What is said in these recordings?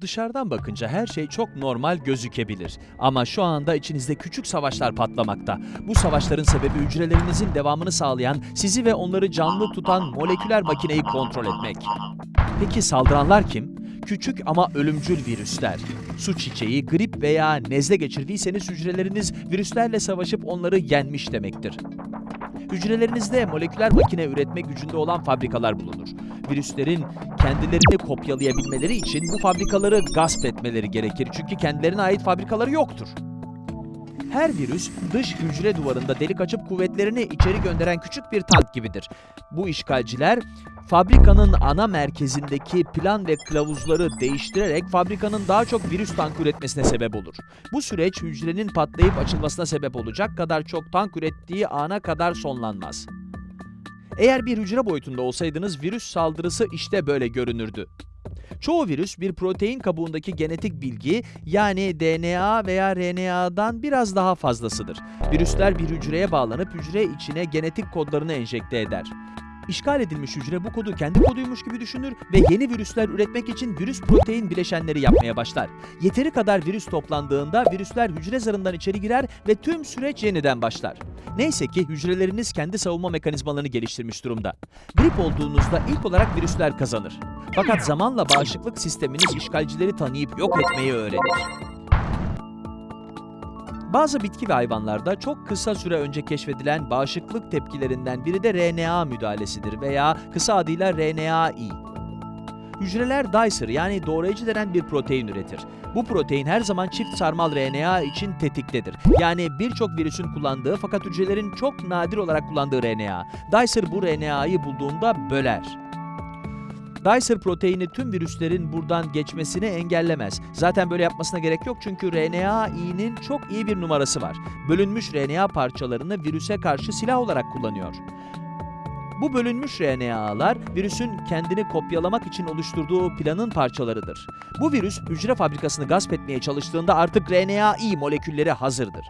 Dışarıdan bakınca her şey çok normal gözükebilir. Ama şu anda içinizde küçük savaşlar patlamakta. Bu savaşların sebebi hücrelerinizin devamını sağlayan, sizi ve onları canlı tutan moleküler makineyi kontrol etmek. Peki saldıranlar kim? Küçük ama ölümcül virüsler. Su çiçeği, grip veya nezle geçirdiyseniz hücreleriniz virüslerle savaşıp onları yenmiş demektir. Hücrelerinizde moleküler makine üretme gücünde olan fabrikalar bulunur. Virüslerin kendilerini kopyalayabilmeleri için bu fabrikaları gasp etmeleri gerekir çünkü kendilerine ait fabrikaları yoktur. Her virüs dış hücre duvarında delik açıp kuvvetlerini içeri gönderen küçük bir tank gibidir. Bu işgalciler fabrikanın ana merkezindeki plan ve kılavuzları değiştirerek fabrikanın daha çok virüs tank üretmesine sebep olur. Bu süreç hücrenin patlayıp açılmasına sebep olacak kadar çok tank ürettiği ana kadar sonlanmaz. Eğer bir hücre boyutunda olsaydınız virüs saldırısı işte böyle görünürdü. Çoğu virüs bir protein kabuğundaki genetik bilgi yani DNA veya RNA'dan biraz daha fazlasıdır. Virüsler bir hücreye bağlanıp hücre içine genetik kodlarını enjekte eder. İşgal edilmiş hücre bu kodu kendi koduymuş gibi düşünür ve yeni virüsler üretmek için virüs protein bileşenleri yapmaya başlar. Yeteri kadar virüs toplandığında virüsler hücre zarından içeri girer ve tüm süreç yeniden başlar. Neyse ki hücreleriniz kendi savunma mekanizmalarını geliştirmiş durumda. Grip olduğunuzda ilk olarak virüsler kazanır. Fakat zamanla bağışıklık sisteminiz işgalcileri tanıyıp yok etmeyi öğrenir. Bazı bitki ve hayvanlarda çok kısa süre önce keşfedilen bağışıklık tepkilerinden biri de RNA müdahalesidir veya kısa adıyla RNAi. Hücreler dicer yani doğrayıcı denen bir protein üretir. Bu protein her zaman çift sarmal RNA için tetiktedir. Yani birçok virüsün kullandığı fakat hücrelerin çok nadir olarak kullandığı RNA. Dicer bu RNA'yı bulduğunda böler. Dicer proteini tüm virüslerin buradan geçmesini engellemez. Zaten böyle yapmasına gerek yok çünkü RNA'inin çok iyi bir numarası var. Bölünmüş RNA parçalarını virüse karşı silah olarak kullanıyor. Bu bölünmüş RNA'lar virüsün kendini kopyalamak için oluşturduğu planın parçalarıdır. Bu virüs hücre fabrikasını gasp etmeye çalıştığında artık RNAi molekülleri hazırdır.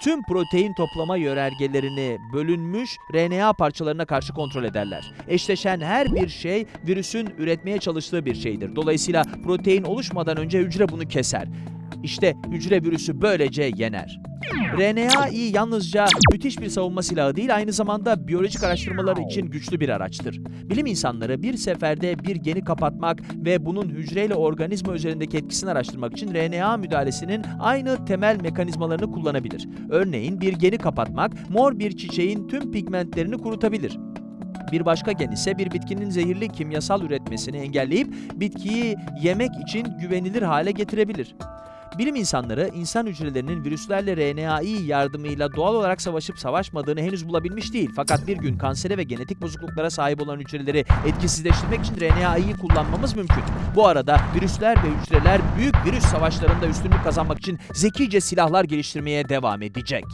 Tüm protein toplama yörergelerini bölünmüş RNA parçalarına karşı kontrol ederler. Eşleşen her bir şey virüsün üretmeye çalıştığı bir şeydir. Dolayısıyla protein oluşmadan önce hücre bunu keser. İşte hücre virüsü böylece yener. RNAi yalnızca müthiş bir savunma silahı değil, aynı zamanda biyolojik araştırmalar için güçlü bir araçtır. Bilim insanları bir seferde bir geni kapatmak ve bunun hücreyle organizma üzerindeki etkisini araştırmak için RNA müdahalesinin aynı temel mekanizmalarını kullanabilir. Örneğin bir geni kapatmak, mor bir çiçeğin tüm pigmentlerini kurutabilir. Bir başka gen ise bir bitkinin zehirli kimyasal üretmesini engelleyip bitkiyi yemek için güvenilir hale getirebilir. Bilim insanları insan hücrelerinin virüslerle RNAi yardımıyla doğal olarak savaşıp savaşmadığını henüz bulabilmiş değil. Fakat bir gün kansere ve genetik bozukluklara sahip olan hücreleri etkisizleştirmek için RNAi'yi kullanmamız mümkün. Bu arada virüsler ve hücreler büyük virüs savaşlarında üstünlük kazanmak için zekice silahlar geliştirmeye devam edecek.